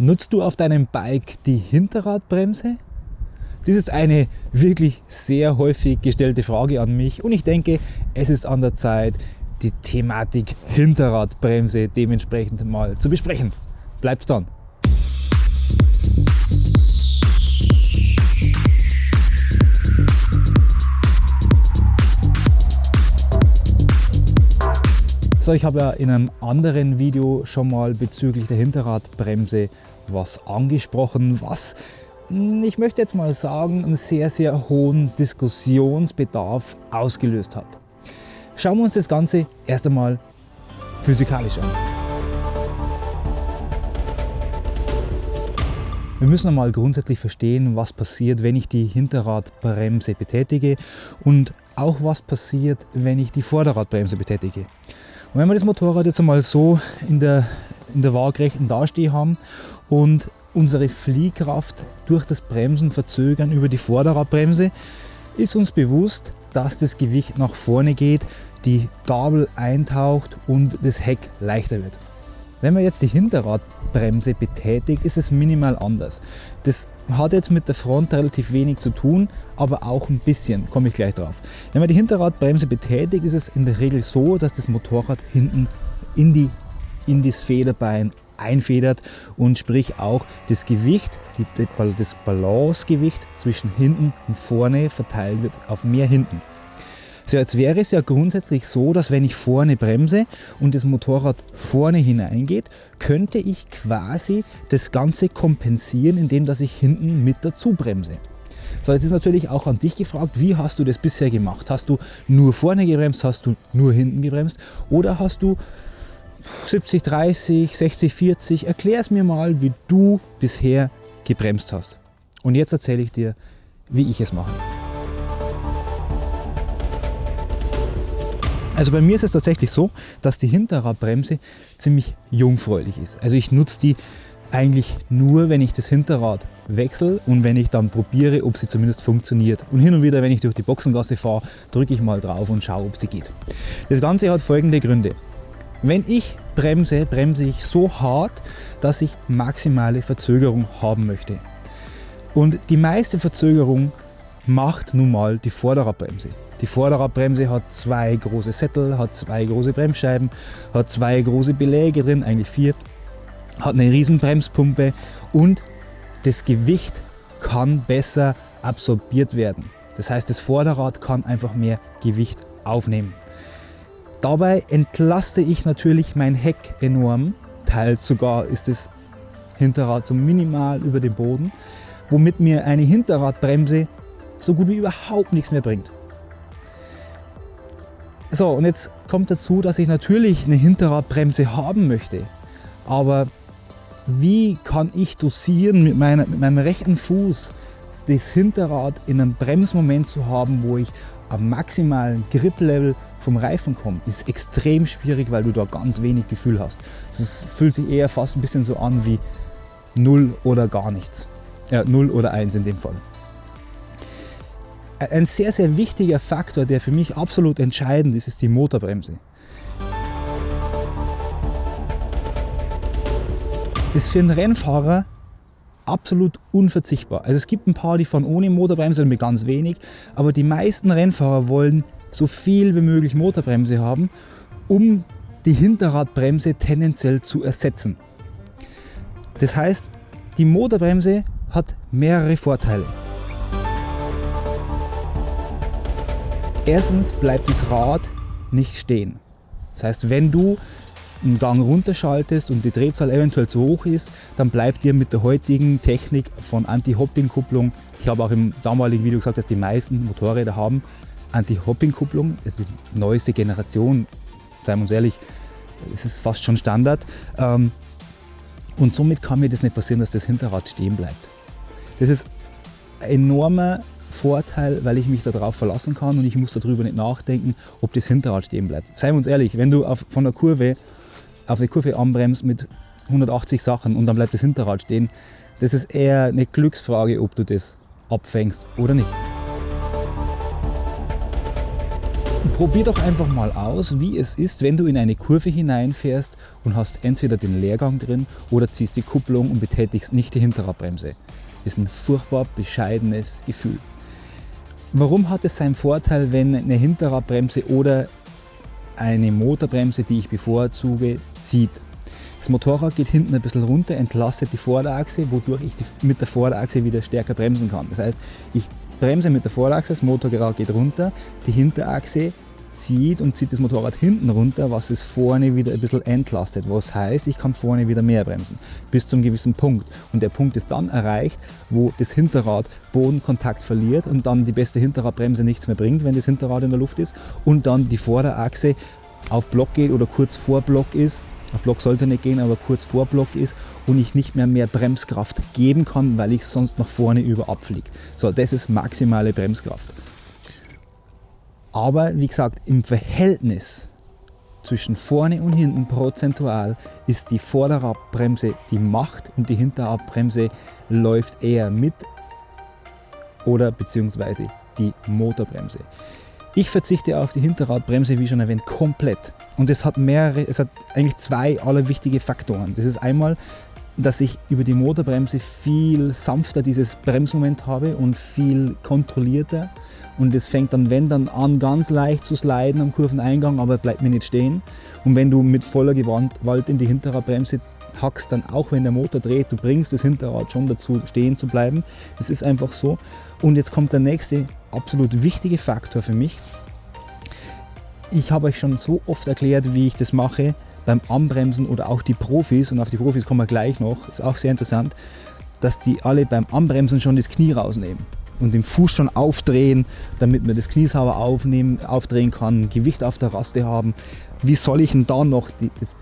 Nutzt du auf deinem Bike die Hinterradbremse? Das ist eine wirklich sehr häufig gestellte Frage an mich und ich denke, es ist an der Zeit, die Thematik Hinterradbremse dementsprechend mal zu besprechen. Bleibt dran! So, ich habe ja in einem anderen Video schon mal bezüglich der Hinterradbremse was angesprochen, was hm, ich möchte jetzt mal sagen, einen sehr, sehr hohen Diskussionsbedarf ausgelöst hat. Schauen wir uns das Ganze erst einmal physikalisch an. Wir müssen einmal grundsätzlich verstehen, was passiert, wenn ich die Hinterradbremse betätige und auch was passiert, wenn ich die Vorderradbremse betätige. Und wenn wir das Motorrad jetzt einmal so in der, in der waagrechten Dasteh haben und unsere Fliehkraft durch das Bremsen verzögern über die Vorderradbremse, ist uns bewusst, dass das Gewicht nach vorne geht, die Gabel eintaucht und das Heck leichter wird. Wenn man jetzt die Hinterradbremse betätigt, ist es minimal anders. Das hat jetzt mit der Front relativ wenig zu tun, aber auch ein bisschen, komme ich gleich drauf. Wenn man die Hinterradbremse betätigt, ist es in der Regel so, dass das Motorrad hinten in, die, in das Federbein einfedert und sprich auch das Gewicht, das Balancegewicht zwischen hinten und vorne verteilt wird auf mehr hinten. So, jetzt wäre es ja grundsätzlich so, dass wenn ich vorne bremse und das Motorrad vorne hineingeht, könnte ich quasi das Ganze kompensieren, indem dass ich hinten mit dazu bremse. So, jetzt ist natürlich auch an dich gefragt, wie hast du das bisher gemacht? Hast du nur vorne gebremst, hast du nur hinten gebremst oder hast du 70, 30, 60, 40? Erklär es mir mal, wie du bisher gebremst hast. Und jetzt erzähle ich dir, wie ich es mache. Also bei mir ist es tatsächlich so, dass die Hinterradbremse ziemlich jungfräulich ist. Also ich nutze die eigentlich nur, wenn ich das Hinterrad wechsle und wenn ich dann probiere, ob sie zumindest funktioniert. Und hin und wieder, wenn ich durch die Boxengasse fahre, drücke ich mal drauf und schaue, ob sie geht. Das Ganze hat folgende Gründe. Wenn ich bremse, bremse ich so hart, dass ich maximale Verzögerung haben möchte. Und die meiste Verzögerung macht nun mal die Vorderradbremse. Die Vorderradbremse hat zwei große Sättel, hat zwei große Bremsscheiben, hat zwei große Beläge drin, eigentlich vier, hat eine riesen Bremspumpe und das Gewicht kann besser absorbiert werden. Das heißt, das Vorderrad kann einfach mehr Gewicht aufnehmen. Dabei entlaste ich natürlich mein Heck enorm, teils sogar ist das Hinterrad so minimal über dem Boden, womit mir eine Hinterradbremse so gut wie überhaupt nichts mehr bringt. So, und jetzt kommt dazu, dass ich natürlich eine Hinterradbremse haben möchte. Aber wie kann ich dosieren mit, meiner, mit meinem rechten Fuß das Hinterrad in einem Bremsmoment zu haben, wo ich am maximalen Grip-Level vom Reifen komme, ist extrem schwierig, weil du da ganz wenig Gefühl hast. Es fühlt sich eher fast ein bisschen so an wie 0 oder gar nichts. Ja, 0 oder 1 in dem Fall ein sehr, sehr wichtiger Faktor, der für mich absolut entscheidend ist, ist die Motorbremse. Das ist für einen Rennfahrer absolut unverzichtbar. Also es gibt ein paar, die fahren ohne Motorbremse und mit ganz wenig, aber die meisten Rennfahrer wollen so viel wie möglich Motorbremse haben, um die Hinterradbremse tendenziell zu ersetzen. Das heißt, die Motorbremse hat mehrere Vorteile. Erstens bleibt das Rad nicht stehen. Das heißt, wenn du einen Gang runterschaltest und die Drehzahl eventuell zu hoch ist, dann bleibt dir mit der heutigen Technik von Anti-Hopping-Kupplung, ich habe auch im damaligen Video gesagt, dass die meisten Motorräder haben Anti-Hopping-Kupplung, ist die neueste Generation, seien wir uns ehrlich, es ist fast schon Standard. Ähm, und somit kann mir das nicht passieren, dass das Hinterrad stehen bleibt. Das ist ein enormer Vorteil, weil ich mich darauf verlassen kann und ich muss darüber nicht nachdenken, ob das Hinterrad stehen bleibt. Seien wir uns ehrlich, wenn du auf, von der Kurve auf eine Kurve anbremst mit 180 Sachen und dann bleibt das Hinterrad stehen, das ist eher eine Glücksfrage, ob du das abfängst oder nicht. Probier doch einfach mal aus, wie es ist, wenn du in eine Kurve hineinfährst und hast entweder den Leergang drin oder ziehst die Kupplung und betätigst nicht die Hinterradbremse. Ist ein furchtbar bescheidenes Gefühl. Warum hat es seinen Vorteil, wenn eine Hinterradbremse oder eine Motorbremse, die ich bevorzuge, zieht? Das Motorrad geht hinten ein bisschen runter, entlastet die Vorderachse, wodurch ich mit der Vorderachse wieder stärker bremsen kann. Das heißt, ich bremse mit der Vorderachse, das Motorrad geht runter, die Hinterachse zieht und zieht das Motorrad hinten runter, was es vorne wieder ein bisschen entlastet. Was heißt, ich kann vorne wieder mehr bremsen, bis zum gewissen Punkt. Und der Punkt ist dann erreicht, wo das Hinterrad Bodenkontakt verliert und dann die beste Hinterradbremse nichts mehr bringt, wenn das Hinterrad in der Luft ist und dann die Vorderachse auf Block geht oder kurz vor Block ist. Auf Block soll es ja nicht gehen, aber kurz vor Block ist und ich nicht mehr mehr Bremskraft geben kann, weil ich sonst nach vorne über abfliege. So, das ist maximale Bremskraft. Aber wie gesagt, im Verhältnis zwischen vorne und hinten prozentual ist die Vorderradbremse die Macht und die Hinterradbremse läuft eher mit oder beziehungsweise die Motorbremse. Ich verzichte auf die Hinterradbremse, wie schon erwähnt, komplett. Und es hat mehrere, es hat eigentlich zwei allerwichtige Faktoren. Das ist einmal, dass ich über die Motorbremse viel sanfter dieses Bremsmoment habe und viel kontrollierter und es fängt dann, wenn dann an, ganz leicht zu sliden am Kurveneingang, aber bleibt mir nicht stehen. Und wenn du mit voller Gewalt in die Hinterradbremse hackst, dann auch wenn der Motor dreht, du bringst das Hinterrad schon dazu, stehen zu bleiben. Das ist einfach so. Und jetzt kommt der nächste absolut wichtige Faktor für mich. Ich habe euch schon so oft erklärt, wie ich das mache beim Anbremsen oder auch die Profis, und auf die Profis kommen wir gleich noch, ist auch sehr interessant, dass die alle beim Anbremsen schon das Knie rausnehmen und den Fuß schon aufdrehen, damit man das Knie sauber aufnehmen, aufdrehen kann, Gewicht auf der Raste haben. Wie soll ich denn da noch die, das,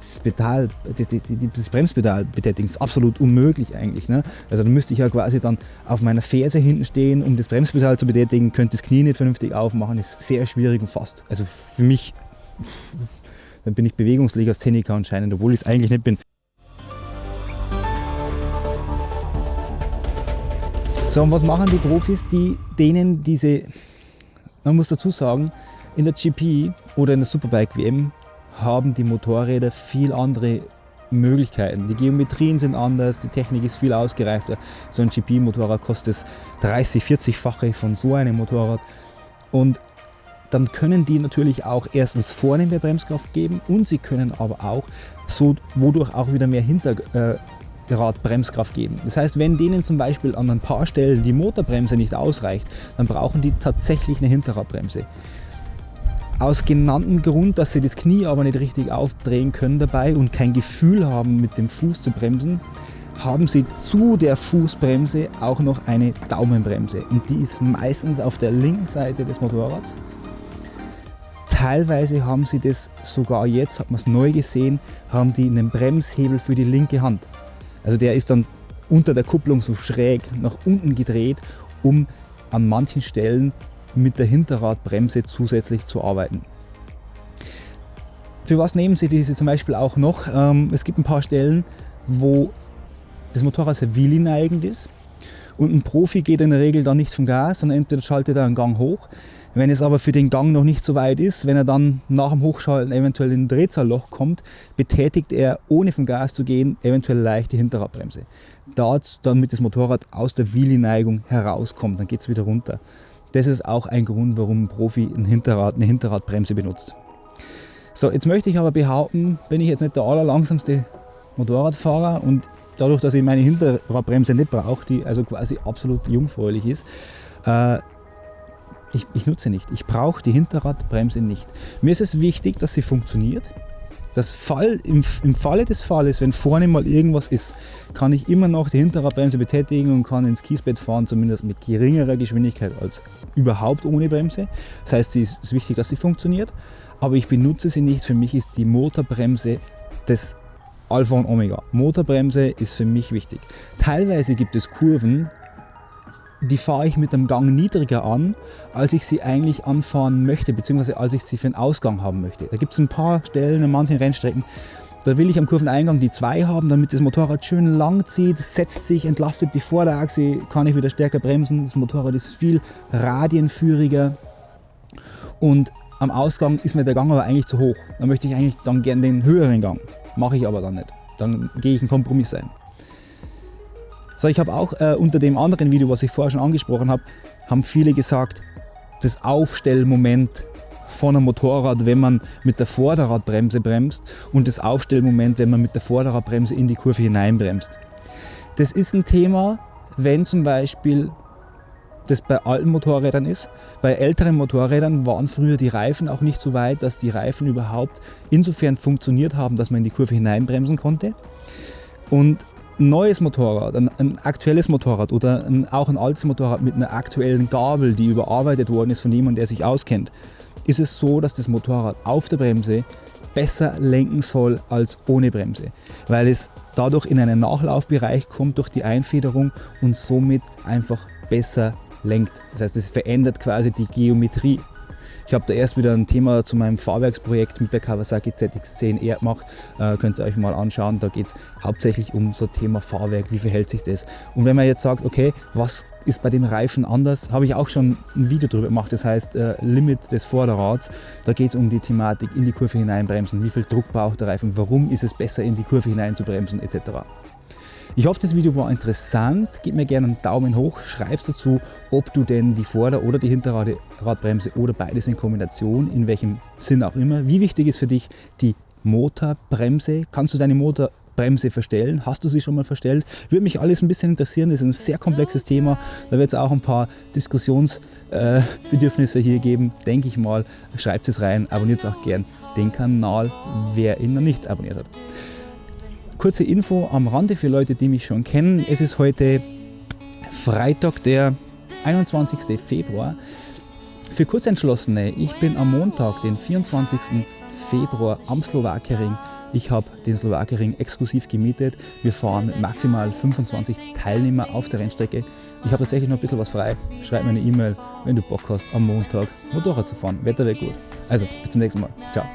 das, Pedal, das, das, Bremspedal betätigen? Das ist absolut unmöglich eigentlich. Ne? Also da müsste ich ja quasi dann auf meiner Ferse hinten stehen, um das Bremspedal zu betätigen, könnte das Knie nicht vernünftig aufmachen, das ist sehr schwierig und fast. Also für mich dann bin ich Bewegungslegastheniker anscheinend, obwohl ich es eigentlich nicht bin. So, und was machen die Profis, die denen diese, man muss dazu sagen, in der GP oder in der Superbike WM haben die Motorräder viel andere Möglichkeiten. Die Geometrien sind anders, die Technik ist viel ausgereifter. So ein GP-Motorrad kostet 30, 40-fache von so einem Motorrad. Und dann können die natürlich auch erstens vorne mehr Bremskraft geben und sie können aber auch so, wodurch auch wieder mehr Hinter, äh, Bremskraft geben. Das heißt, wenn denen zum Beispiel an ein paar Stellen die Motorbremse nicht ausreicht, dann brauchen die tatsächlich eine Hinterradbremse. Aus genanntem Grund, dass sie das Knie aber nicht richtig aufdrehen können dabei und kein Gefühl haben, mit dem Fuß zu bremsen, haben sie zu der Fußbremse auch noch eine Daumenbremse. Und die ist meistens auf der linken Seite des Motorrads. Teilweise haben sie das sogar jetzt, hat man es neu gesehen, haben die einen Bremshebel für die linke Hand. Also der ist dann unter der Kupplung so schräg nach unten gedreht, um an manchen Stellen mit der Hinterradbremse zusätzlich zu arbeiten. Für was nehmen Sie diese zum Beispiel auch noch? Ähm, es gibt ein paar Stellen, wo das Motorrad sehr wheelie-neigend ist und ein Profi geht in der Regel dann nicht vom Gas, sondern entweder schaltet er einen Gang hoch. Wenn es aber für den Gang noch nicht so weit ist, wenn er dann nach dem Hochschalten eventuell in ein Drehzahlloch kommt, betätigt er, ohne vom Gas zu gehen, eventuell leicht die Hinterradbremse. Dort, damit das Motorrad aus der Wheelie-Neigung herauskommt, dann geht es wieder runter. Das ist auch ein Grund, warum ein Profi ein Hinterrad, eine Hinterradbremse benutzt. So, jetzt möchte ich aber behaupten, bin ich jetzt nicht der allerlangsamste Motorradfahrer und dadurch, dass ich meine Hinterradbremse nicht brauche, die also quasi absolut jungfräulich ist, äh, ich, ich nutze nicht. Ich brauche die Hinterradbremse nicht. Mir ist es wichtig, dass sie funktioniert. Das Fall, im, Im Falle des Falles, wenn vorne mal irgendwas ist, kann ich immer noch die Hinterradbremse betätigen und kann ins Kiesbett fahren, zumindest mit geringerer Geschwindigkeit als überhaupt ohne Bremse. Das heißt, es ist wichtig, dass sie funktioniert, aber ich benutze sie nicht. Für mich ist die Motorbremse das Alpha und Omega. Motorbremse ist für mich wichtig. Teilweise gibt es Kurven, die fahre ich mit dem Gang niedriger an, als ich sie eigentlich anfahren möchte, beziehungsweise als ich sie für den Ausgang haben möchte. Da gibt es ein paar Stellen in manchen Rennstrecken, da will ich am Kurveneingang die 2 haben, damit das Motorrad schön lang zieht, setzt sich, entlastet die Vorderachse, kann ich wieder stärker bremsen. Das Motorrad ist viel radienführiger und am Ausgang ist mir der Gang aber eigentlich zu hoch. Dann möchte ich eigentlich dann gerne den höheren Gang. Mache ich aber dann nicht. Dann gehe ich einen Kompromiss ein. So, ich habe auch äh, unter dem anderen Video, was ich vorher schon angesprochen habe, haben viele gesagt, das Aufstellmoment von einem Motorrad, wenn man mit der Vorderradbremse bremst und das Aufstellmoment, wenn man mit der Vorderradbremse in die Kurve hineinbremst. Das ist ein Thema, wenn zum Beispiel das bei alten Motorrädern ist. Bei älteren Motorrädern waren früher die Reifen auch nicht so weit, dass die Reifen überhaupt insofern funktioniert haben, dass man in die Kurve hineinbremsen konnte. Und neues Motorrad, ein, ein aktuelles Motorrad oder ein, auch ein altes Motorrad mit einer aktuellen Gabel, die überarbeitet worden ist von jemandem, der sich auskennt, ist es so, dass das Motorrad auf der Bremse besser lenken soll als ohne Bremse, weil es dadurch in einen Nachlaufbereich kommt durch die Einfederung und somit einfach besser lenkt. Das heißt, es verändert quasi die Geometrie. Ich habe da erst wieder ein Thema zu meinem Fahrwerksprojekt mit der Kawasaki ZX10R gemacht. Äh, könnt ihr euch mal anschauen. Da geht es hauptsächlich um so Thema Fahrwerk, wie verhält sich das. Und wenn man jetzt sagt, okay, was ist bei dem Reifen anders, habe ich auch schon ein Video darüber gemacht. Das heißt äh, Limit des Vorderrads. Da geht es um die Thematik in die Kurve hineinbremsen. Wie viel Druck braucht der Reifen? Warum ist es besser in die Kurve hinein zu bremsen etc. Ich hoffe, das Video war interessant. Gib mir gerne einen Daumen hoch, schreib dazu, ob du denn die Vorder- oder die Hinterradbremse oder beides in Kombination, in welchem Sinn auch immer. Wie wichtig ist für dich die Motorbremse? Kannst du deine Motorbremse verstellen? Hast du sie schon mal verstellt? Würde mich alles ein bisschen interessieren. Das ist ein sehr komplexes Thema. Da wird es auch ein paar Diskussionsbedürfnisse äh, hier geben, denke ich mal. Schreibt es rein, abonniert auch gern den Kanal, wer ihn noch nicht abonniert hat. Kurze Info am Rande für Leute, die mich schon kennen. Es ist heute Freitag, der 21. Februar. Für Kurzentschlossene, ich bin am Montag, den 24. Februar am Slowakering. Ich habe den Slowakering exklusiv gemietet. Wir fahren maximal 25 Teilnehmer auf der Rennstrecke. Ich habe tatsächlich noch ein bisschen was frei. Schreib mir eine E-Mail, wenn du Bock hast, am Montag Motorrad zu fahren. Wetter wird gut. Also, bis zum nächsten Mal. Ciao.